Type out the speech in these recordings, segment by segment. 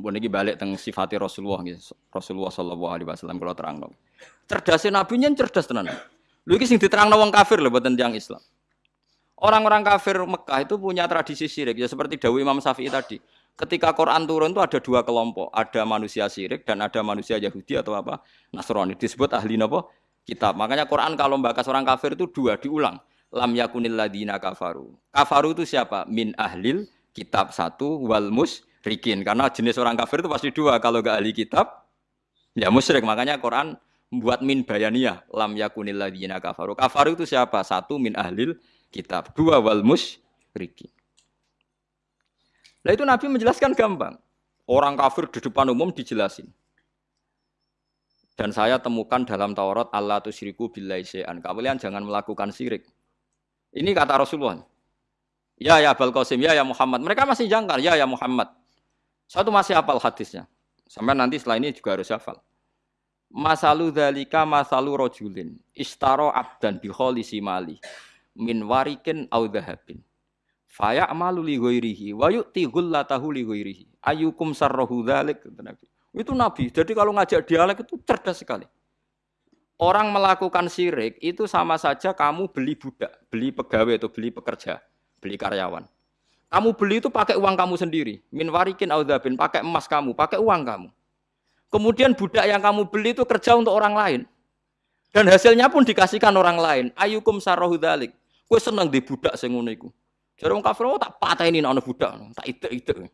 Mbok niki balik teng sifati Rasulullah. Rasulullah sallallahu alaihi wasallam kula terangno. Cerdasnya nabi nyen cerdas tenan. Lho iki sing diterangno wong kafir lho boten tiyang Islam. Orang-orang kafir Mekah itu punya tradisi syirik ya seperti Dawi Imam Syafi'i tadi. Ketika Quran turun itu ada dua kelompok, ada manusia syirik dan ada manusia Yahudi atau apa Nasrani. Disebut ahli napa? Kitab. Makanya Quran kalau membahas orang kafir itu dua diulang. Lam yakunil ladina kafaru. Kafaru itu siapa? Min ahlil kitab satu wal musyrikin. Karena jenis orang kafir itu pasti dua. Kalau gak ahli kitab, ya musyrik. Makanya Quran membuat min bayaniyah. Lam yakunil ladina kafaru. Kafaru itu siapa? Satu min ahlil kitab. Dua wal musyrikin. Nah itu Nabi menjelaskan gampang. Orang kafir di depan umum dijelasin. Dan saya temukan dalam Taurat Allah tusyriku billahi syai'an. Kalian jangan melakukan syirik. Ini kata Rasulullah. Ya ya Abul Qasim, ya ya Muhammad. Mereka masih jangkar, ya ya Muhammad. Satu masih hafal hadisnya. Sampai nanti setelah ini juga harus hafal. Masalu dalika masalu rojulin. Istaro abdan biholisi mali. Min warikin au dahabin. Faya amalu li ghairihi wa yu'ti ghullatahu li ghairihi. Ayukum sarrahu dzalik Nabi. Itu Nabi. Jadi kalau ngajak dialek itu cerdas sekali. Orang melakukan syirik itu sama saja kamu beli budak, beli pegawai atau beli pekerja, beli karyawan. Kamu beli itu pakai uang kamu sendiri. Min warikin audabin, pakai emas kamu, pakai uang kamu. Kemudian budak yang kamu beli itu kerja untuk orang lain. Dan hasilnya pun dikasihkan orang lain. Ayukum sarohu dalik. Kue seneng di budak senguniku. Jadi orang kafir oh, tak patah ini anak budak, tak ide-ide.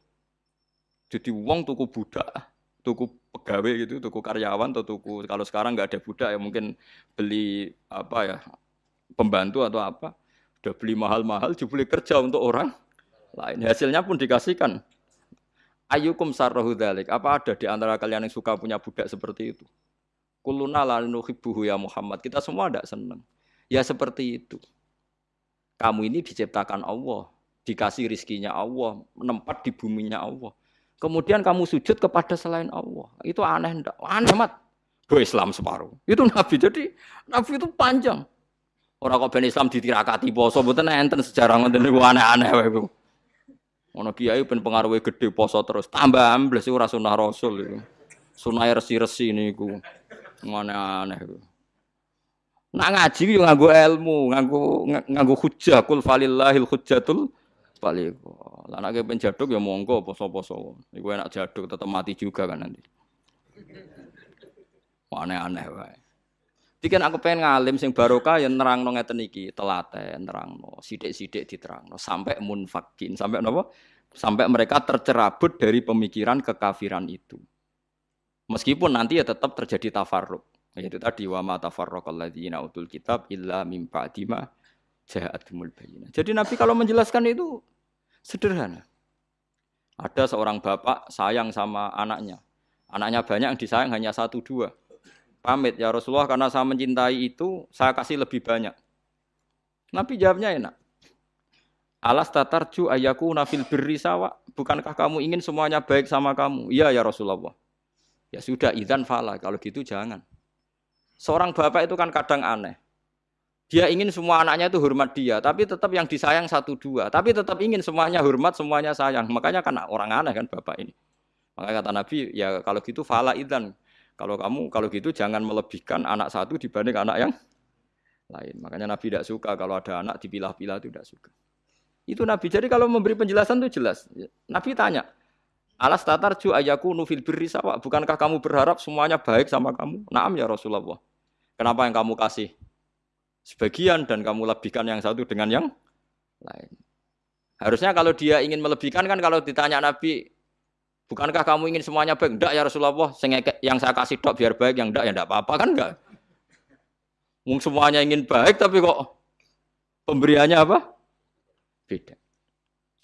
Jadi uang tuku budak, tuku pegawai gitu, tuku karyawan atau tuku kalau sekarang nggak ada budak ya mungkin beli apa ya pembantu atau apa, udah beli mahal-mahal, jubli kerja untuk orang lain. Hasilnya pun dikasihkan. Ayukum sarrohu dalik. Apa ada di antara kalian yang suka punya budak seperti itu? Kuluna lanuhibuhu ya Muhammad. Kita semua tidak senang. Ya seperti itu. Kamu ini diciptakan Allah, dikasih rizkinya Allah, menempat di buminya Allah. Kemudian kamu sujud kepada selain Allah. Itu aneh enggak? Aneh mat. Do Islam separuh. Itu Nabi. Jadi Nabi itu panjang. Orang kok ben Islam ditirakati poso mboten enten sejarah ngoten aneh-aneh. Ono kiai ben pengaruhe gede poso terus. Tambah ambles ora sunah Rasul iku. Sunah resi-resi niku. Aneh-aneh iku. Nak ngaji yo nganggo ilmu, nganggo nganggo hujjah kul falillahil hujjatul balik. Lah nek ben jaduk ya monggo poso-poso. Iku enak jaduk tetep mati juga kan nanti. Aneh-aneh wae. Dikan aku pengen ngalim sing barokah ya nerangno ngeten iki, telaten nerangno, sithik-sithik diterangno sampai munfakin, sampai napa? Sampai mereka tercerabut dari pemikiran kekafiran itu. Meskipun nanti ya tetap terjadi tafarruk. Itu tadi wa ma tafarraqal ladzina utul kitab illa mim ba'di ma ja'atumul bayyinah. Jadi Nabi kalau menjelaskan itu sederhana. Ada seorang bapak sayang sama anaknya. Anaknya banyak yang disayang hanya satu dua. Pamit ya Rasulullah karena saya mencintai itu saya kasih lebih banyak. Nabi jawabnya enak. Alas tatarju ayaku nafil birri sawa. Bukankah kamu ingin semuanya baik sama kamu? Iya ya Rasulullah. Ya sudah idan fala. Kalau gitu jangan. Seorang bapak itu kan kadang aneh. Dia ingin semua anaknya itu hormat dia, tapi tetap yang disayang satu dua. Tapi tetap ingin semuanya hormat, semuanya sayang. Makanya kan orang aneh kan bapak ini. Maka kata Nabi, ya kalau gitu fala idan. Kalau kamu kalau gitu jangan melebihkan anak satu dibanding anak yang lain. Makanya Nabi tidak suka kalau ada anak dipilah-pilah itu tidak suka. Itu Nabi. Jadi kalau memberi penjelasan itu jelas. Nabi tanya, Alas tatarju ayaku nufil birri sawa. Bukankah kamu berharap semuanya baik sama kamu? Naam ya Rasulullah. Kenapa yang kamu kasih sebagian dan kamu lebihkan yang satu dengan yang lain? Harusnya kalau dia ingin melebihkan kan kalau ditanya Nabi, bukankah kamu ingin semuanya baik? Enggak ya Rasulullah, yang saya kasih dok biar baik, yang enggak ya enggak apa-apa kan enggak? Mungkin semuanya ingin baik tapi kok pemberiannya apa? Beda.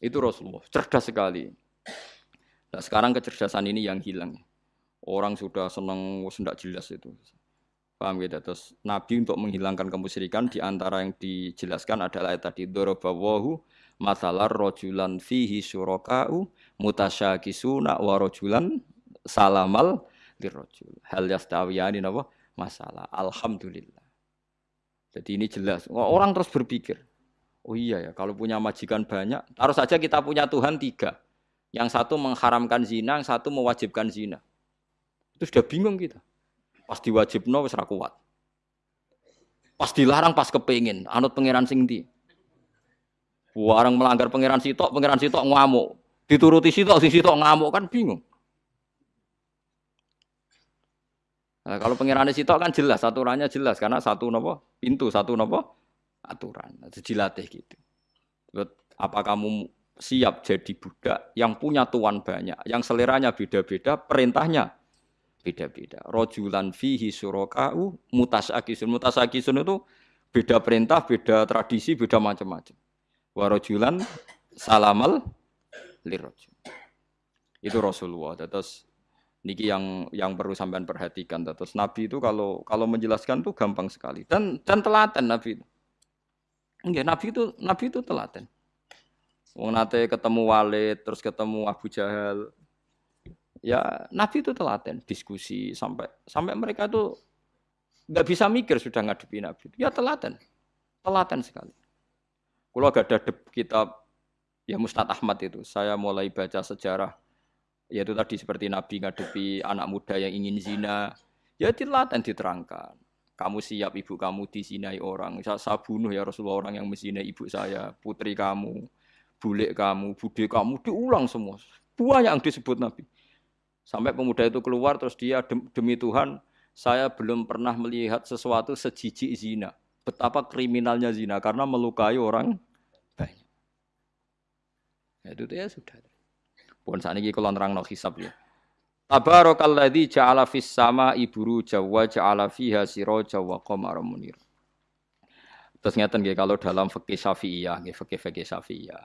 Itu Rasulullah, cerdas sekali. Nah, sekarang kecerdasan ini yang hilang. Orang sudah senang tidak jelas itu. Paham gitu? Terus Nabi untuk menghilangkan kemusyrikan di antara yang dijelaskan adalah tadi dorobawahu masalah rojulan fihi syuraka'u mutasyakisuna wa rojulan salamal dirojul. Hal yastawiyani napa? Masalah. Alhamdulillah. Jadi ini jelas. Orang terus berpikir, oh iya ya kalau punya majikan banyak, harus saja kita punya Tuhan tiga. Yang satu mengharamkan zina, yang satu mewajibkan zina. Itu sudah bingung kita. Pas diwajibno wis kuat. Pas dilarang pas kepingin, anut pangeran sing ndi. Warang melanggar pangeran sitok, pangeran sitok ngamuk. Dituruti sitok, sing sitok ngamuk kan bingung. Nah, kalau pangeran sitok kan jelas, aturannya jelas karena satu nopo pintu, satu nopo aturan. Dilatih gitu. Apa kamu siap jadi budak yang punya tuan banyak, yang seleranya beda-beda, perintahnya beda-beda. Rojulan fihi surokau mutasakisun. Mutasakisun itu beda perintah, beda tradisi, beda macam-macam. Warojulan salamal lirojul. Itu Rasulullah. Terus niki yang yang perlu sampean perhatikan terus Nabi itu kalau kalau menjelaskan tuh gampang sekali dan dan telaten Nabi itu. Enggak, Nabi itu Nabi itu telaten. Wong nate ketemu Walid, terus ketemu Abu Jahal. Ya, Nabi itu telaten diskusi sampai sampai mereka tuh nggak bisa mikir sudah ngadepi Nabi. Ya telaten. Telaten sekali. Kalau gak ada kitab ya Mustad Ahmad itu, saya mulai baca sejarah yaitu tadi seperti Nabi ngadepi anak muda yang ingin zina, ya telaten diterangkan. Kamu siap ibu kamu dizinai orang, saya, saya bunuh ya Rasulullah orang yang menzinai ibu saya, putri kamu, bulik kamu, bude kamu, diulang semua. Buah yang disebut Nabi. Sampai pemuda itu keluar terus dia demi Tuhan, saya belum pernah melihat sesuatu sejijik zina. Betapa kriminalnya zina karena melukai orang banyak. Ya, itu ya sudah. Pun saat ini kalau nerang no hisab ya. Tabarakalladzi ja'ala fis sama iburu jawa ja'ala fiha siraja wa qamara munir. Terus nggih kalau dalam fikih Syafi'iyah, nggih fikih-fikih Syafi'iyah.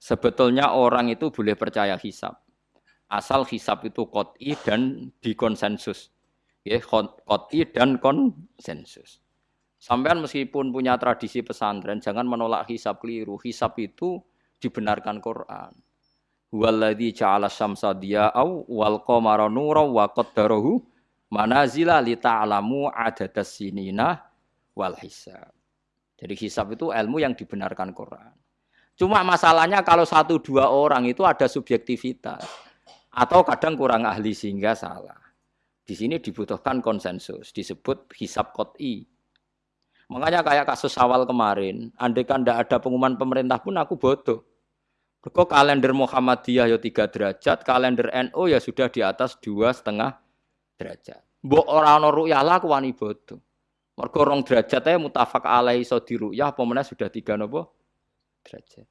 Sebetulnya orang itu boleh percaya hisab. Asal hisab itu qot'i dan dikonsensus. Ya, qot'i dan konsensus. Sampean meskipun punya tradisi pesantren, jangan menolak hisab keliru. Hisab itu dibenarkan Quran. Huwallazi ja'ala syamsa diya'au wal qamara nura wa qaddarahu manazila li ta'lamu adadas sinina wal hisab. Jadi hisab itu ilmu yang dibenarkan Quran. Cuma masalahnya kalau satu dua orang itu ada subjektivitas atau kadang kurang ahli sehingga salah. Di sini dibutuhkan konsensus, disebut hisab kot'i. Makanya kayak kasus awal kemarin, andai kan tidak ada pengumuman pemerintah pun aku bodoh. Mergo kalender Muhammadiyah ya tiga derajat, kalender NU ya sudah di atas dua setengah derajat. Mbok ora ana ru'yah lah wani bodoh. Mergo rong derajat ae mutafak alaihi iso diruyah apa sudah tiga nopo derajat.